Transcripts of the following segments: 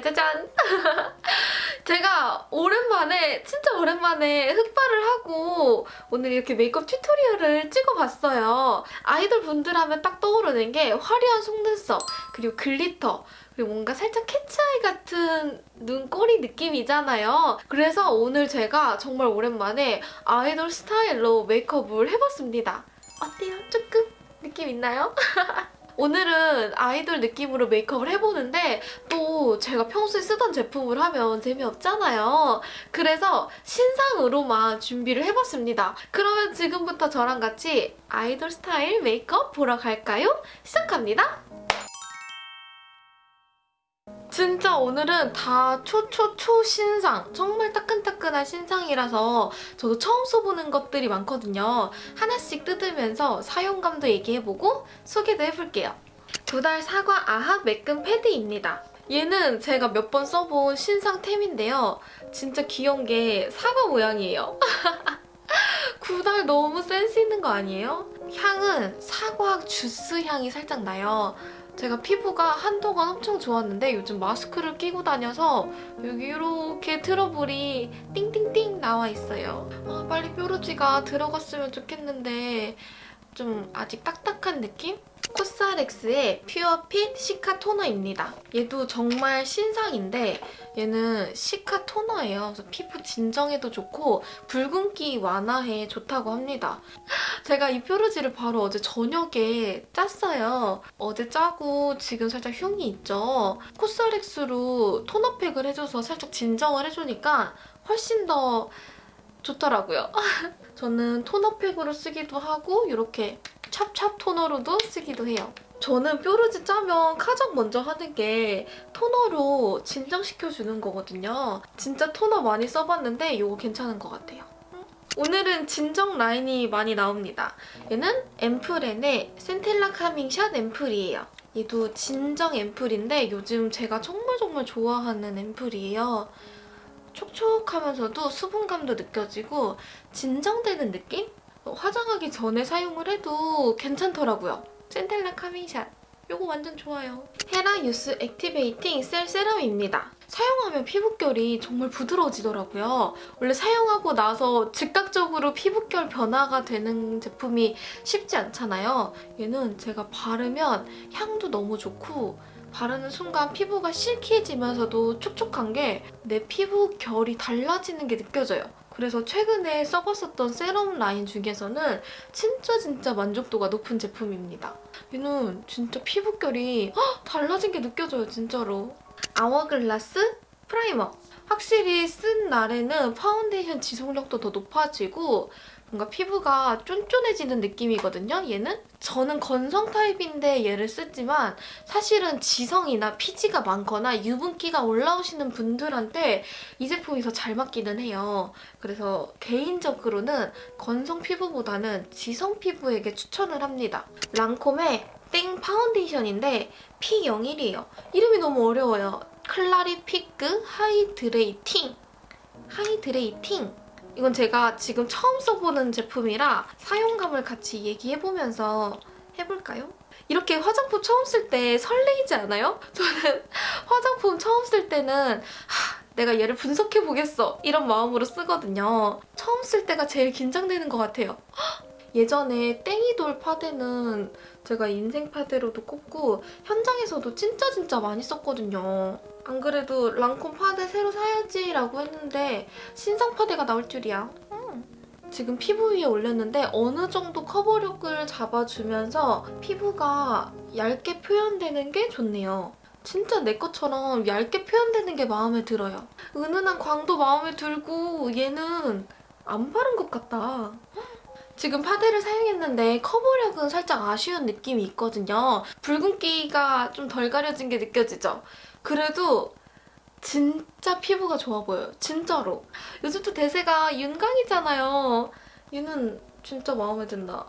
짜자잔! 제가 오랜만에, 진짜 오랜만에 흑발을 하고 오늘 이렇게 메이크업 tutorial을 찍어봤어요. 아이돌 분들 하면 딱 떠오르는 게 화려한 속눈썹, 그리고 glitter, 그리고 뭔가 살짝 cat's eye 같은 눈꼬리 느낌이잖아요. 그래서 오늘 제가 정말 오랜만에 아이돌 스타일로 메이크업을 해봤습니다. 어때요? 조금 느낌 있나요? 오늘은 아이돌 느낌으로 메이크업을 해보는데 또 제가 평소에 쓰던 제품을 하면 재미없잖아요. 그래서 신상으로만 준비를 해봤습니다. 그러면 지금부터 저랑 같이 아이돌 스타일 메이크업 보러 갈까요? 시작합니다. 진짜 오늘은 다 초초초 신상 정말 따끈따끈한 신상이라서 저도 처음 써보는 것들이 많거든요. 하나씩 뜯으면서 사용감도 얘기해보고 소개도 해볼게요. 두달 사과 아합 매끈 패드입니다. 얘는 제가 몇 번 써본 신상템인데요. 진짜 귀여운 게 사과 모양이에요. 구달 너무 센스 있는 거 아니에요? 향은 사과 주스 향이 살짝 나요. 제가 피부가 한동안 엄청 좋았는데 요즘 마스크를 끼고 다녀서 여기 이렇게 트러블이 띵띵띵 나와 있어요. 아, 빨리 뾰루지가 들어갔으면 좋겠는데 좀 아직 딱딱한 느낌? 코스알엑스의 퓨어핏 시카 토너입니다. 얘도 정말 신상인데 얘는 시카 토너예요. 그래서 피부 진정에도 좋고 붉은기 완화에 좋다고 합니다. 제가 이 뾰루지를 바로 어제 저녁에 짰어요. 어제 짜고 지금 살짝 흉이 있죠. 코스알엑스로 토너팩을 해줘서 살짝 진정을 해주니까 훨씬 더 좋더라고요. 저는 토너팩으로 쓰기도 하고 이렇게 찹찹 토너로도 쓰기도 해요. 저는 뾰루지 짜면 가장 먼저 하는 게 토너로 진정시켜주는 거거든요. 진짜 토너 많이 써봤는데 이거 괜찮은 것 같아요. 오늘은 진정 라인이 많이 나옵니다. 얘는 앰플앤의 센텔라 카밍샷 앰플이에요. 얘도 진정 앰플인데 요즘 제가 정말 정말 좋아하는 앰플이에요. 촉촉하면서도 수분감도 느껴지고 진정되는 느낌? 화장하기 전에 사용을 해도 괜찮더라고요. 센텔라 카밍샷. 이거 완전 좋아요. 헤라 유스 액티베이팅 셀 세럼입니다. 사용하면 피부결이 정말 부드러워지더라고요. 원래 사용하고 나서 즉각적으로 피부결 변화가 되는 제품이 쉽지 않잖아요. 얘는 제가 바르면 향도 너무 좋고 바르는 순간 피부가 silky해지면서도 촉촉한 게 내 피부 결이 달라지는 게 느껴져요. 그래서 최근에 써봤었던 세럼 라인 중에서는 진짜 진짜 만족도가 높은 제품입니다. 얘는 진짜 피부결이 헉, 달라진 게 느껴져요, 진짜로. 아워글라스 프라이머. 확실히 쓴 날에는 파운데이션 지속력도 더 높아지고 뭔가 피부가 쫀쫀해지는 느낌이거든요, 얘는? 저는 건성 타입인데 얘를 쓰지만 사실은 지성이나 피지가 많거나 유분기가 올라오시는 분들한테 이 제품이 더 잘 맞기는 해요. 그래서 개인적으로는 건성 피부보다는 지성 피부에게 추천을 합니다. 랑콤의 teint 파운데이션인데 P01이에요. 이름이 너무 어려워요. 클라리피크 hydrating hydrating 이건 제가 지금 처음 써보는 제품이라 사용감을 같이 얘기해보면서 해볼까요? 이렇게 화장품 처음 쓸 때 설레이지 않아요? 저는 화장품 처음 쓸 때는 하, 내가 얘를 분석해보겠어 이런 마음으로 쓰거든요. 처음 쓸 때가 제일 긴장되는 것 같아요. 예전에 땡이돌 파데는 제가 인생 파데로도 꼽고 현장에서도 진짜 진짜 많이 썼거든요. 안 그래도 랑콤 파데 새로 사야지 라고 했는데 신상 파데가 나올 줄이야. 음. 지금 피부 위에 올렸는데 어느 정도 커버력을 잡아주면서 피부가 얇게 표현되는 게 좋네요. 진짜 내 것처럼 얇게 표현되는 게 마음에 들어요. 은은한 광도 마음에 들고 얘는 안 바른 것 같다. 지금 파데를 사용했는데 커버력은 살짝 아쉬운 느낌이 있거든요. 붉은기가 좀 덜 가려진 게 느껴지죠? 그래도 진짜 피부가 좋아 보여요. 진짜로. 요즘 또 대세가 윤광이잖아요. 얘는 진짜 마음에 든다.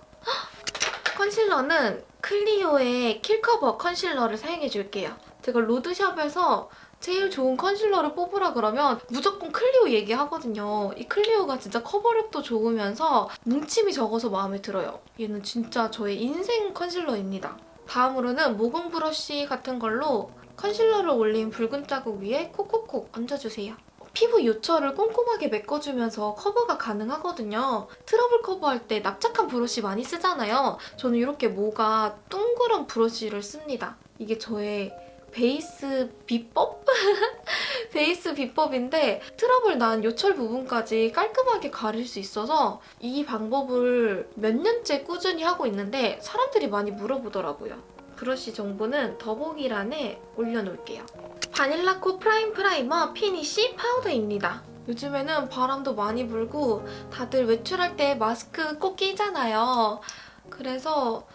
컨실러는 클리오의 킬커버 컨실러를 사용해줄게요. 제가 로드샵에서 제일 좋은 컨실러를 뽑으라 그러면 무조건 클리오 얘기하거든요. 이 클리오가 진짜 커버력도 좋으면서 뭉침이 적어서 마음에 들어요. 얘는 진짜 저의 인생 컨실러입니다. 다음으로는 모공 브러쉬 같은 걸로 컨실러를 올린 붉은 자국 위에 콕콕콕 얹어주세요. 피부 요철을 꼼꼼하게 메꿔주면서 커버가 가능하거든요. 트러블 커버할 때 납작한 브러쉬 많이 쓰잖아요. 저는 이렇게 모가 둥그런 브러쉬를 씁니다. 이게 저의 베이스 비법? 베이스 비법인데 트러블 난 요철 부분까지 깔끔하게 가릴 수 있어서 이 방법을 몇 년째 꾸준히 하고 있는데 사람들이 많이 물어보더라고요. 브러쉬 정보는 더보기란에 올려놓을게요. 바닐라코 프라임 프라이머 피니쉬 파우더입니다. 요즘에는 바람도 많이 불고 다들 외출할 때 마스크 꼭 끼잖아요. 그래서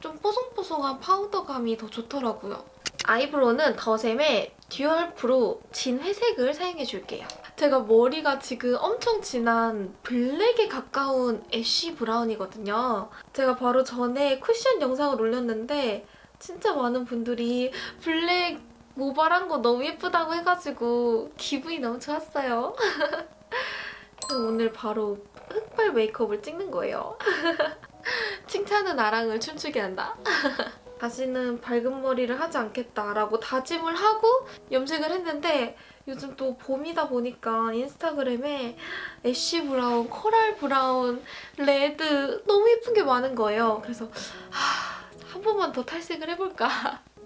좀 뽀송뽀송한 파우더감이 더 좋더라고요. eyebrow는 더샘의 듀얼 프로 진 회색을 사용해줄게요. 제가 머리가 지금 엄청 진한 black에 가까운 ash brown이거든요. 제가 바로 전에 쿠션 영상을 올렸는데 진짜 많은 분들이 black 모발한 거 너무 예쁘다고 해가지고 기분이 너무 좋았어요. 오늘 바로 흑발 메이크업을 찍는 거예요. 칭찬은 나랑을 춤추게 한다. 다시는 밝은 머리를 하지 않겠다라고 다짐을 하고 염색을 했는데 요즘 또 봄이다 보니까 인스타그램에 ash brown, coral brown, red 너무 예쁜 게 많은 거예요. 그래서 하, 한 번만 더 탈색을 해볼까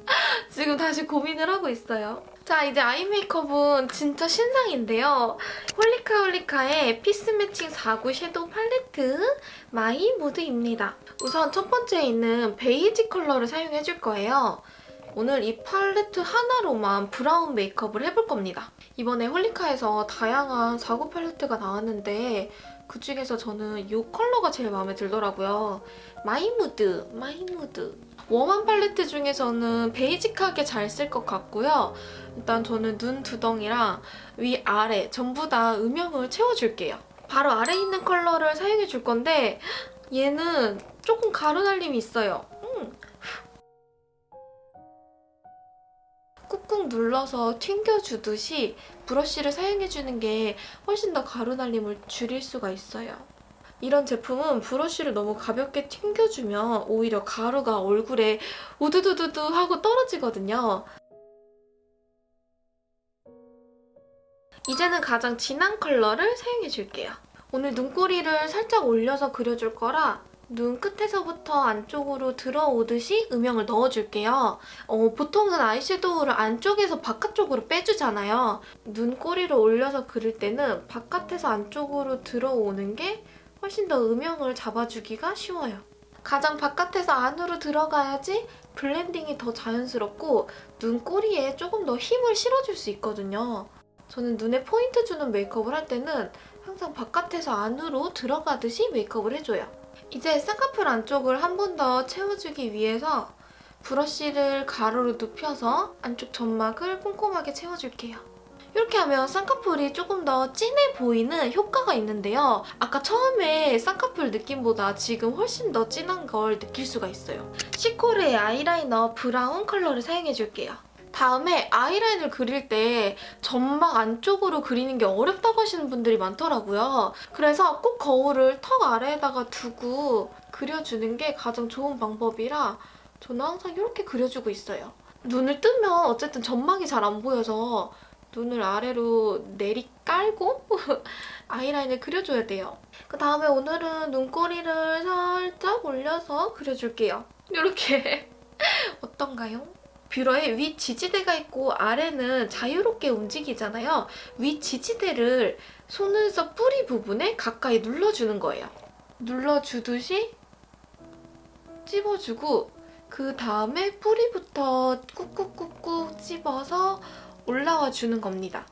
지금 다시 고민을 하고 있어요. 자 이제 eye 메이크업은 진짜 신상인데요. 홀리카 홀리카의 피스 매칭 4구 섀도우 팔레트 마이 무드입니다. 우선 첫 번째에 있는 베이지 컬러를 사용해줄 거예요. 오늘 이 팔레트 하나로만 brown 메이크업을 해볼 겁니다. 이번에 홀리카에서 다양한 4구 팔레트가 나왔는데 그중에서 저는 이 컬러가 제일 마음에 들더라고요. 마이무드, 마이무드. warm한 팔레트 중에서는 basic하게 잘 쓸 것 같고요. 일단 저는 눈 두덩이랑 위, 아래 전부 다 음영을 채워줄게요. 바로 아래 있는 컬러를 사용해 줄 건데 얘는 조금 가루날림이 있어요. 꾹꾹 눌러서 튕겨주듯이 브러쉬를 사용해주는 게 훨씬 더 가루날림을 줄일 수가 있어요. 이런 제품은 브러쉬를 너무 가볍게 튕겨주면 오히려 가루가 얼굴에 우두두두두 하고 떨어지거든요. 이제는 가장 진한 컬러를 사용해줄게요. 오늘 눈꼬리를 살짝 올려서 그려줄 거라 눈 끝에서부터 안쪽으로 들어오듯이 음영을 넣어줄게요. 어, 보통은 아이섀도우를 안쪽에서 바깥쪽으로 빼주잖아요. 눈꼬리를 올려서 그릴 때는 바깥에서 안쪽으로 들어오는 게 훨씬 더 음영을 잡아주기가 쉬워요. 가장 바깥에서 안으로 들어가야지 블렌딩이 더 자연스럽고 눈꼬리에 조금 더 힘을 실어줄 수 있거든요. 저는 눈에 포인트 주는 메이크업을 할 때는 항상 바깥에서 안으로 들어가듯이 메이크업을 해줘요. 이제 쌍꺼풀 안쪽을 한 번 더 채워주기 위해서 브러쉬를 가로로 눕혀서 안쪽 점막을 꼼꼼하게 채워줄게요. 이렇게 하면 쌍꺼풀이 조금 더 진해 보이는 효과가 있는데요. 아까 처음에 쌍꺼풀 느낌보다 지금 훨씬 더 진한 걸 느낄 수가 있어요. 시코르의 아이라이너 브라운 컬러를 사용해줄게요. 다음에 아이라인을 그릴 때 점막 안쪽으로 그리는 게 어렵다고 하시는 분들이 많더라고요. 그래서 꼭 거울을 턱 아래에다가 두고 그려주는 게 가장 좋은 방법이라 저는 항상 이렇게 그려주고 있어요. 눈을 뜨면 어쨌든 점막이 잘 안 보여서 눈을 아래로 내리 깔고 아이라인을 그려줘야 돼요. 그 다음에 오늘은 눈꼬리를 살짝 올려서 그려줄게요. 이렇게 어떤가요? 뷰러에 위 지지대가 있고 아래는 자유롭게 움직이잖아요. 위 지지대를 속눈썹 뿌리 부분에 가까이 눌러주는 거예요. 눌러주듯이 찝어주고 그 다음에 뿌리부터 꾹꾹꾹꾹 찝어서 올라와 주는 겁니다.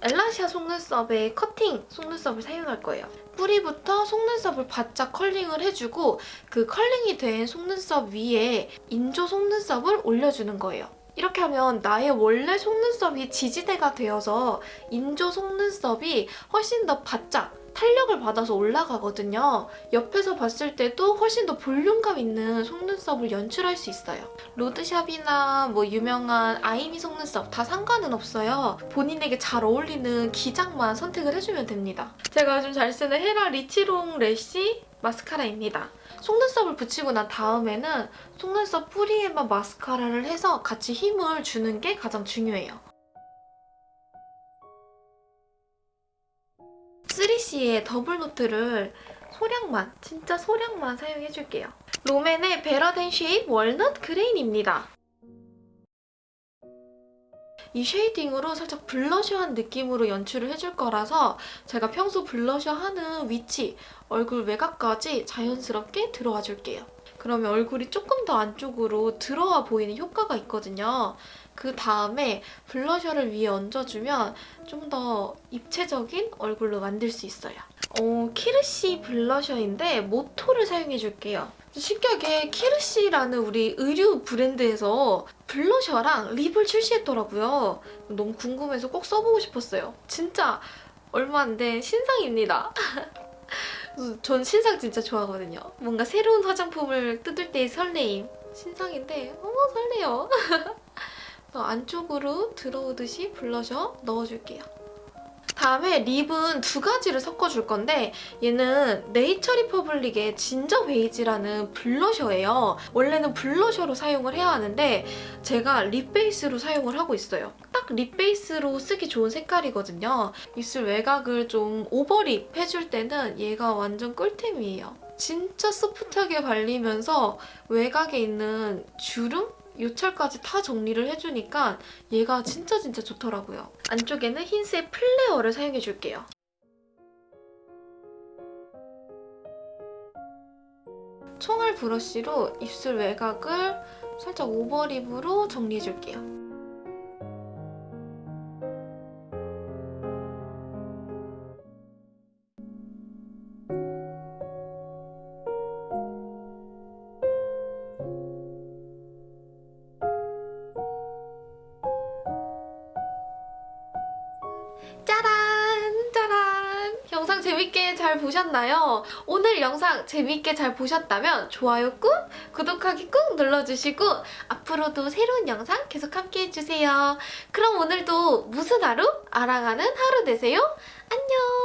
엘라시아 속눈썹의 커팅 속눈썹을 사용할 거예요. 뿌리부터 속눈썹을 바짝 curling을 해주고 그 curling이 된 속눈썹 위에 인조 속눈썹을 올려주는 거예요. 이렇게 하면 나의 원래 속눈썹이 지지대가 되어서 인조 속눈썹이 훨씬 더 바짝 탄력을 받아서 올라가거든요. 옆에서 봤을 때도 훨씬 더 볼륨감 있는 속눈썹을 연출할 수 있어요. 로드샵이나 뭐 유명한 아이미 속눈썹 다 상관은 없어요. 본인에게 잘 어울리는 기장만 선택을 해주면 됩니다. 제가 요즘 잘 쓰는 헤라 리치롱 래쉬 마스카라입니다. 속눈썹을 붙이고 난 다음에는 속눈썹 뿌리에만 마스카라를 해서 같이 힘을 주는 게 가장 중요해요. 3CE의 더블 노트를 소량만, 진짜 소량만 사용해줄게요. 롬앤의 베러댄 쉐입 월넛 그레인입니다. 이 shading으로 살짝 블러셔한 느낌으로 연출을 해줄 거라서 제가 평소 블러셔 하는 위치, 얼굴 외곽까지 자연스럽게 들어와 줄게요. 그러면 얼굴이 조금 더 안쪽으로 들어와 보이는 효과가 있거든요. 그 다음에 블러셔를 위에 얹어주면 좀 더 입체적인 얼굴로 만들 수 있어요. 어, 키르시 블러셔인데 모토를 사용해줄게요. 신기하게 키르시라는 우리 의류 브랜드에서 블러셔랑 립을 출시했더라고요. 너무 궁금해서 꼭 써보고 싶었어요. 진짜 얼마 안 된 신상입니다. 전 신상 진짜 좋아하거든요. 뭔가 새로운 화장품을 뜯을 때의 설레임. 신상인데 어머 설레요. 또 안쪽으로 들어오듯이 블러셔 넣어줄게요. 다음에 lip은 두 가지를 섞어줄 건데 얘는 네이처 리퍼블릭의 진저 베이지라는 블러셔예요. 원래는 블러셔로 사용을 해야 하는데 제가 lip base로 사용을 하고 있어요. 딱 lip base로 쓰기 좋은 색깔이거든요. 입술 외곽을 좀 overlip 해줄 때는 얘가 완전 꿀템이에요. 진짜 소프트하게 발리면서 외곽에 있는 주름? 요철까지 다 정리를 해주니까 얘가 진짜 진짜 좋더라고요. 안쪽에는 흰색 플레어를 사용해줄게요. 총알 브러쉬로 입술 외곽을 살짝 overlip으로 정리해줄게요. 재밌게 잘 보셨나요? 오늘 영상 재밌게 잘 보셨다면 좋아요 꾹! 구독하기 꾹 눌러주시고 앞으로도 새로운 영상 계속 함께 해주세요. 그럼 오늘도 무슨 하루? 알아가는 하루 되세요. 안녕! 끝!